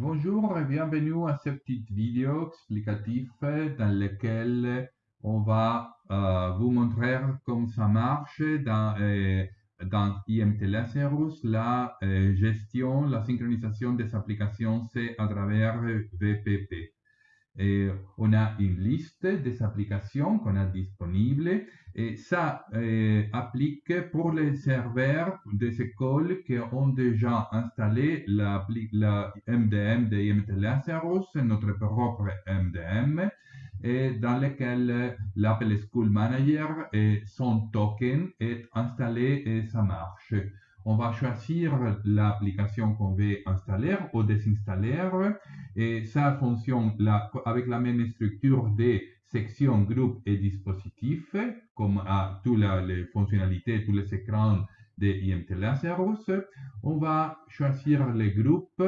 Bonjour et bienvenue à cette petite vidéo explicative dans laquelle on va euh, vous montrer comment ça marche dans, euh, IMT Lazarus, la euh, gestion, la synchronisation des applications C à travers VPP. Et on a une liste des applications qu'on a disponibles et ça applique pour les serveurs des écoles qui ont déjà installé la, MDM de IMT Lazarus, notre propre MDM, dans lequel l'Apple School Manager et son token est installé et ça marche on va choisir l'application qu'on veut installer ou désinstaller et ça fonctionne avec la même structure des sections, groupes et dispositifs comme à toutes les fonctionnalités, tous les écrans de IMT Lazarus. On va choisir les groupes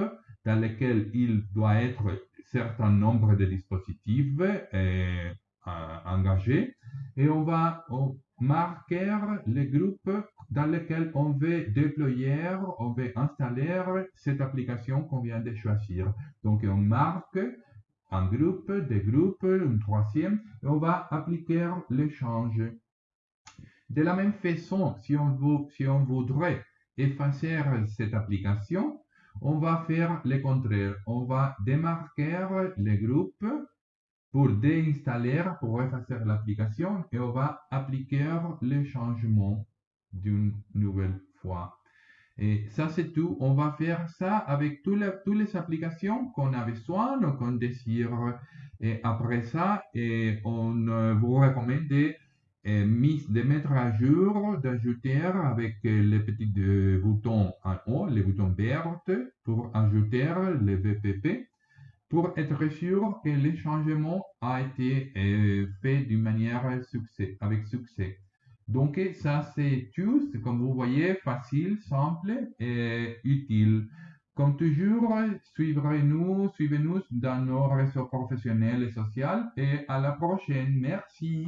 dans lesquels il doit être certain nombre de dispositifs euh, engagés et on va marquer les groupes dans lesquels on veut déployer, on veut installer cette application qu'on vient de choisir. Donc, on marque un groupe, des groupes, un troisième, et on va appliquer l'échange. De la même façon, si on, si on voudrait effacer cette application, on va faire le contraire. On va démarquer les groupes pour déinstaller, pour effacer l'application et on va appliquer les changements d'une nouvelle fois. Et ça, c'est tout. On va faire ça avec toutes les, toutes les applications qu'on a besoin ou qu'on désire. Et après ça, et on euh, vous recommande de, euh, de mettre à jour, d'ajouter avec les petits euh, boutons en haut, les boutons verts, pour ajouter le VPP pour être sûr que le changement a été euh, fait d'une manière avec succès. Donc ça c'est tout, comme vous voyez, facile, simple et utile. Comme toujours, suivez-nous, suivez-nous dans nos réseaux professionnels et sociaux et à la prochaine. Merci.